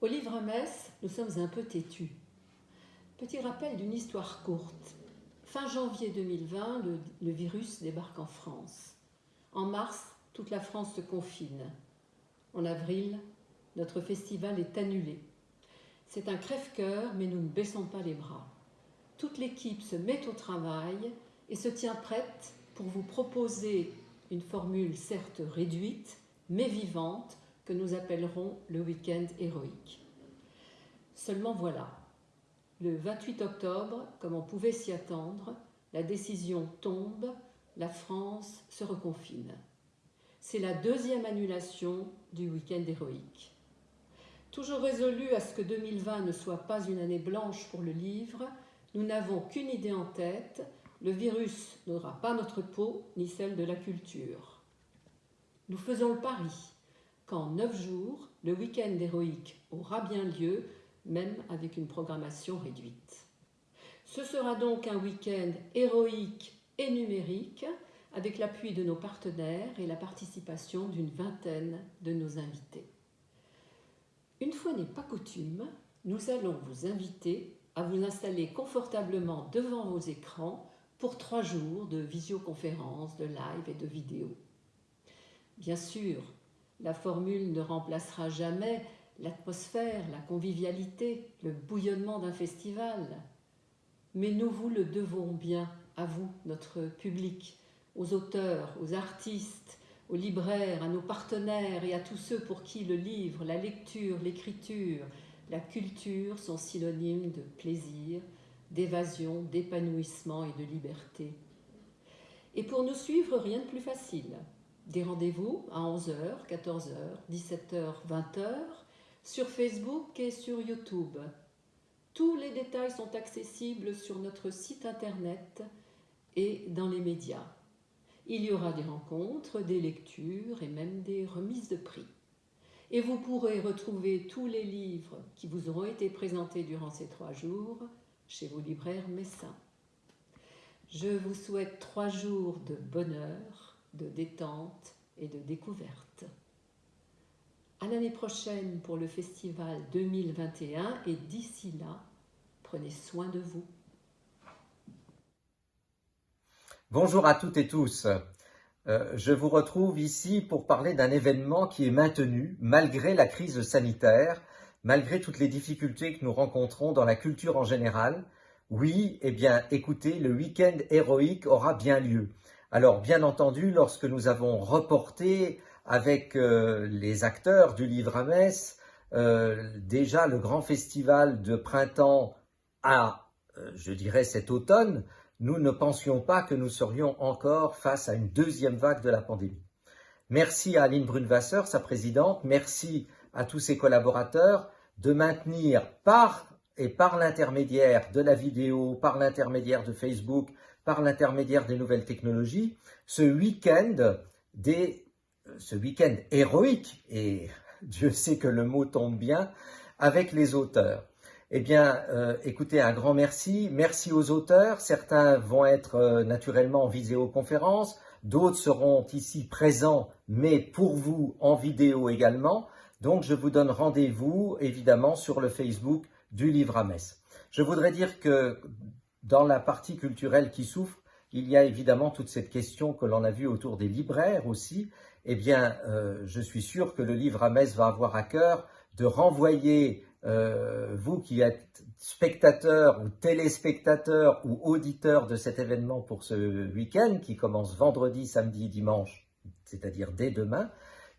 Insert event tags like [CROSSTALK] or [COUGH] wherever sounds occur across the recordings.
Au livre Metz, nous sommes un peu têtus. Petit rappel d'une histoire courte. Fin janvier 2020, le, le, virus débarque en France. En mars, toute la France se confine. En avril, notre festival est annulé. C'est un crève-cœur, mais nous ne baissons pas les bras. Toute l'équipe se met au travail et se tient prête pour vous proposer une formule certes réduite, mais vivante, que nous appellerons le week-end héroïque. Seulement voilà, le 28 octobre, comme on pouvait s'y attendre, la décision tombe, la France se reconfine. C'est la deuxième annulation du week-end héroïque. Toujours résolu à ce que 2020 ne soit pas une année blanche pour le livre, nous n'avons qu'une idée en tête, le virus n'aura pas notre peau ni celle de la culture. Nous faisons le pari qu'en neuf jours, le week-end héroïque aura bien lieu, même avec une programmation réduite. Ce sera donc un week-end héroïque et numérique, avec l'appui de nos partenaires et la participation d'une vingtaine de nos invités. Une fois n'est pas coutume, nous allons vous inviter à vous installer confortablement devant vos écrans pour trois jours de visioconférence, de live et de vidéo. Bien sûr, la formule ne remplacera jamais l'atmosphère, la convivialité, le bouillonnement d'un festival. Mais nous vous le devons bien à vous, notre public, aux auteurs, aux artistes, aux libraires, à nos partenaires et à tous ceux pour qui le livre, la lecture, l'écriture, la culture sont synonymes de plaisir, d'évasion, d'épanouissement et de liberté. Et pour nous suivre, rien de plus facile. Des rendez-vous à 11h, 14h, 17h, 20h, sur Facebook et sur YouTube. Tous les détails sont accessibles sur notre site internet et dans les médias. Il y aura des rencontres, des lectures et même des remises de prix. Et vous pourrez retrouver tous les livres qui vous auront été présentés durant ces trois jours chez vos libraires messins. Je vous souhaite trois jours de bonheur, de détente et de découverte. À l'année prochaine pour le festival 2021 et d'ici là, prenez soin de vous. Bonjour à toutes et tous. Euh, je vous retrouve ici pour parler d'un événement qui est maintenu malgré la crise sanitaire malgré toutes les difficultés que nous rencontrons dans la culture en général, oui, eh bien, écoutez, le week-end héroïque aura bien lieu. Alors, bien entendu, lorsque nous avons reporté avec euh, les acteurs du livre à Metz, euh, déjà le grand festival de printemps à, euh, je dirais, cet automne, nous ne pensions pas que nous serions encore face à une deuxième vague de la pandémie. Merci à Aline Brunwasser, sa présidente, merci à tous ses collaborateurs de maintenir par et par l'intermédiaire de la vidéo, par l'intermédiaire de Facebook, par l'intermédiaire des nouvelles technologies, ce week-end des ce week-end héroïque, et [LAUGHS] Dieu sait que le mot tombe bien, avec les auteurs. Eh bien, euh, écoutez, un grand merci. Merci aux auteurs. Certains vont être euh, naturellement en vidéoconférence, d'autres seront ici présents, mais pour vous en vidéo également. Donc, je vous donne rendez-vous, évidemment, sur le Facebook du Livre à Metz. Je voudrais dire que dans la partie culturelle qui souffre, il y a évidemment toute cette question que l'on a vue autour des libraires aussi. Eh bien, euh, je suis sûr que le Livre à Metz va avoir à cœur de renvoyer, euh, vous qui êtes spectateurs ou téléspectateurs ou auditeurs de cet événement pour ce week-end qui commence vendredi, samedi, dimanche, c'est-à-dire dès demain,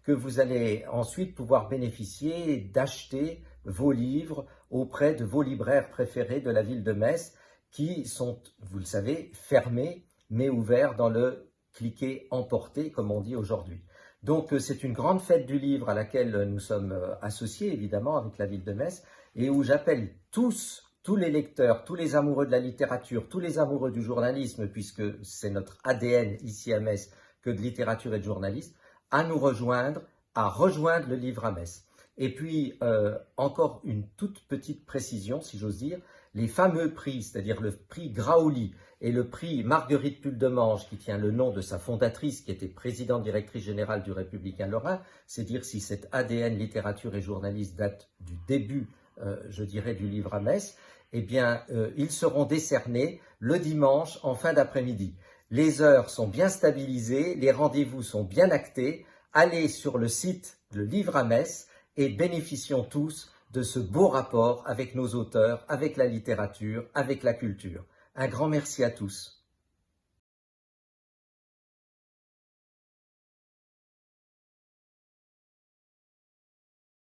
que vous allez ensuite pouvoir bénéficier d'acheter vos livres auprès de vos libraires préférés de la ville de Metz qui sont, vous le savez, fermés mais ouverts dans le cliquer emporter comme on dit aujourd'hui. Donc euh, c'est une grande fête du livre à laquelle nous sommes euh, associés évidemment avec la ville de Metz et où j'appelle tous, tous les lecteurs, tous les amoureux de la littérature, tous les amoureux du journalisme puisque c'est notre ADN ici à Metz que de littérature et de journalisme, à nous rejoindre, à rejoindre le livre à Metz. Et puis, euh, encore une toute petite précision, si j'ose dire, les fameux prix, c'est-à-dire le prix Graouli et le prix Marguerite Puldemange, qui tient le nom de sa fondatrice, qui était présidente directrice générale du Républicain Lorrain, c'est dire si cet ADN littérature et journaliste date du début, euh, je dirais, du livre à Metz, eh bien, euh, ils seront décernés le dimanche en fin d'après-midi. Les heures sont bien stabilisées, les rendez-vous sont bien actés. Allez sur le site Le Livre à Metz et bénéficions tous de ce beau rapport avec nos auteurs, avec la littérature, avec la culture. Un grand merci à tous.